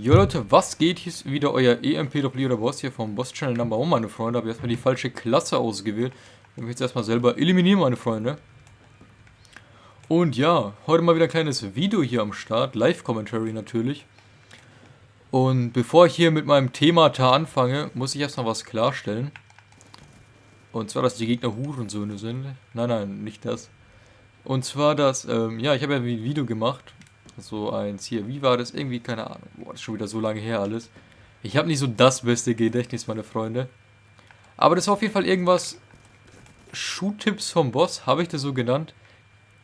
Jo Leute, was geht? Hier ist wieder euer EMP-Doppelierer Boss hier vom Boss Channel Number 1, meine Freunde. Habe erstmal die falsche Klasse ausgewählt. Ich möchte jetzt erstmal selber eliminieren, meine Freunde. Und ja, heute mal wieder ein kleines Video hier am Start. Live-Commentary natürlich. Und bevor ich hier mit meinem Thema anfange, muss ich erstmal was klarstellen. Und zwar, dass die Gegner Hurensöhne sind. Nein, nein, nicht das. Und zwar, dass, ähm, ja, ich habe ja ein Video gemacht so eins hier. Wie war das? Irgendwie, keine Ahnung. Boah, das ist schon wieder so lange her alles. Ich habe nicht so das beste Gedächtnis, meine Freunde. Aber das war auf jeden Fall irgendwas... Schuhtipps vom Boss, habe ich das so genannt?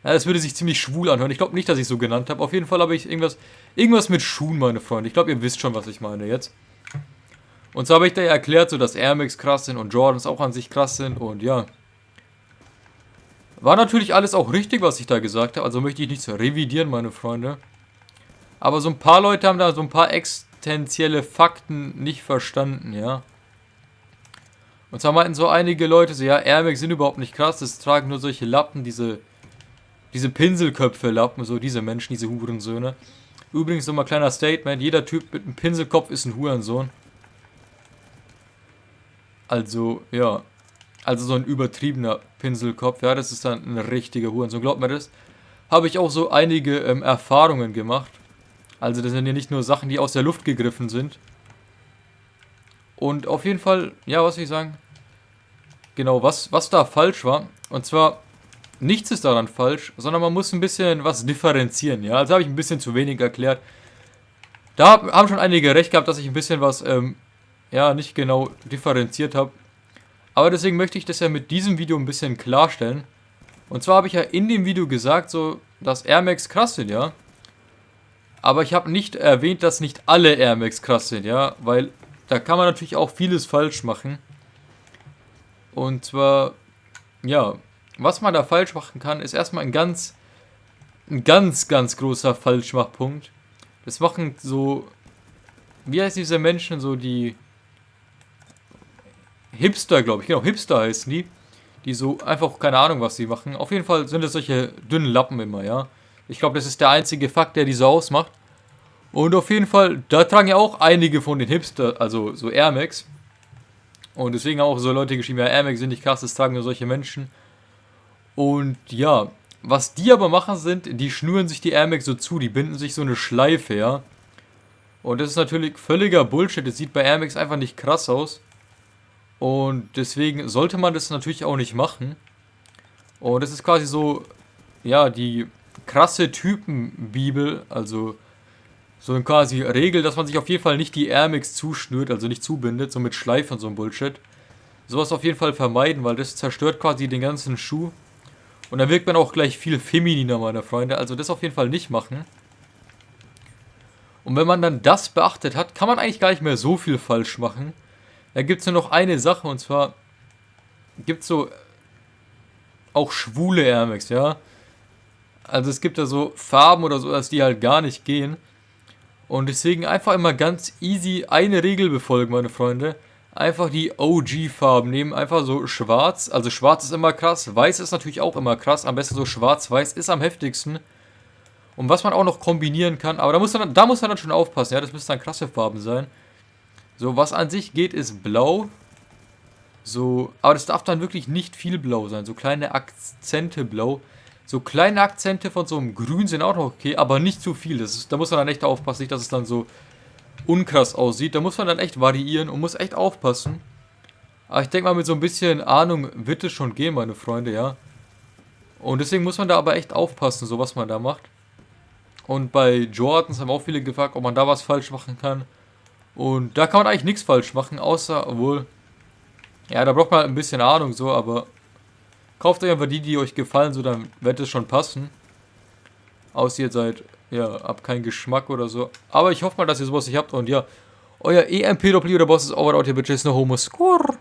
Ja, das würde sich ziemlich schwul anhören. Ich glaube nicht, dass ich so genannt habe. Auf jeden Fall habe ich irgendwas, irgendwas mit Schuhen, meine Freunde. Ich glaube, ihr wisst schon, was ich meine jetzt. Und so habe ich da ja erklärt, so dass Air Max krass sind und Jordans auch an sich krass sind und ja. War natürlich alles auch richtig, was ich da gesagt habe. Also möchte ich nichts revidieren, meine Freunde. Aber so ein paar Leute haben da so ein paar existenzielle Fakten nicht verstanden, ja. Und zwar meinten so einige Leute so, ja, Air Max sind überhaupt nicht krass, das tragen nur solche Lappen, diese, diese Pinselköpfe-Lappen, so diese Menschen, diese Hurensöhne. Übrigens nochmal kleiner Statement, jeder Typ mit einem Pinselkopf ist ein Hurensohn. Also, ja. Also so ein übertriebener Pinselkopf, ja, das ist dann ein richtiger Hurensohn. Glaubt mir das? Habe ich auch so einige ähm, Erfahrungen gemacht. Also das sind ja nicht nur Sachen, die aus der Luft gegriffen sind. Und auf jeden Fall, ja, was will ich sagen? Genau, was, was da falsch war. Und zwar, nichts ist daran falsch, sondern man muss ein bisschen was differenzieren, ja. Also habe ich ein bisschen zu wenig erklärt. Da haben schon einige recht gehabt, dass ich ein bisschen was, ähm, ja, nicht genau differenziert habe. Aber deswegen möchte ich das ja mit diesem Video ein bisschen klarstellen. Und zwar habe ich ja in dem Video gesagt, so, dass Air Max krass sind, ja. Aber ich habe nicht erwähnt, dass nicht alle Air Max krass sind, ja. Weil da kann man natürlich auch vieles falsch machen. Und zwar, ja, was man da falsch machen kann, ist erstmal ein ganz, ein ganz, ganz großer Falschmachpunkt. Das machen so, wie heißt diese Menschen, so die Hipster, glaube ich. Genau, Hipster heißen die. Die so einfach, keine Ahnung, was sie machen. Auf jeden Fall sind es solche dünnen Lappen immer, ja. Ich glaube, das ist der einzige Fakt, der die so ausmacht. Und auf jeden Fall, da tragen ja auch einige von den Hipster, also so Air Max. Und deswegen auch so Leute geschrieben, ja, Air Max sind nicht krass, das tragen nur solche Menschen. Und ja, was die aber machen sind, die schnüren sich die Air Max so zu, die binden sich so eine Schleife, ja. Und das ist natürlich völliger Bullshit, das sieht bei Air Max einfach nicht krass aus. Und deswegen sollte man das natürlich auch nicht machen. Und das ist quasi so, ja, die krasse Typenbibel, also so eine quasi Regel, dass man sich auf jeden Fall nicht die Airmix zuschnürt, also nicht zubindet, so mit Schleifen und so ein Bullshit. Sowas auf jeden Fall vermeiden, weil das zerstört quasi den ganzen Schuh. Und dann wirkt man auch gleich viel femininer, meine Freunde. Also das auf jeden Fall nicht machen. Und wenn man dann das beachtet hat, kann man eigentlich gar nicht mehr so viel falsch machen. Da gibt es nur noch eine Sache und zwar gibt es so auch schwule Air Max, ja. Also es gibt da so Farben oder so, dass die halt gar nicht gehen. Und deswegen einfach immer ganz easy eine Regel befolgen, meine Freunde. Einfach die OG-Farben nehmen, einfach so schwarz. Also schwarz ist immer krass, weiß ist natürlich auch immer krass. Am besten so schwarz-weiß ist am heftigsten. Und was man auch noch kombinieren kann, aber da muss man, da muss man dann schon aufpassen, ja, das müssen dann krasse Farben sein. So, was an sich geht, ist blau. So, aber das darf dann wirklich nicht viel blau sein. So kleine Akzente blau. So kleine Akzente von so einem Grün sind auch noch okay, aber nicht zu viel. Das ist, da muss man dann echt aufpassen, nicht, dass es dann so unkrass aussieht. Da muss man dann echt variieren und muss echt aufpassen. Aber ich denke mal, mit so ein bisschen Ahnung wird es schon gehen, meine Freunde, ja. Und deswegen muss man da aber echt aufpassen, so was man da macht. Und bei Jordans haben auch viele gefragt, ob man da was falsch machen kann. Und da kann man eigentlich nichts falsch machen, außer, obwohl, ja, da braucht man ein bisschen Ahnung so, aber kauft euch einfach die, die euch gefallen, so, dann wird es schon passen. Außer ihr seid, ja, habt keinen Geschmack oder so. Aber ich hoffe mal, dass ihr sowas nicht habt und ja, euer EMP-Doppel oder Boss ist over out here, bitches, no homo score.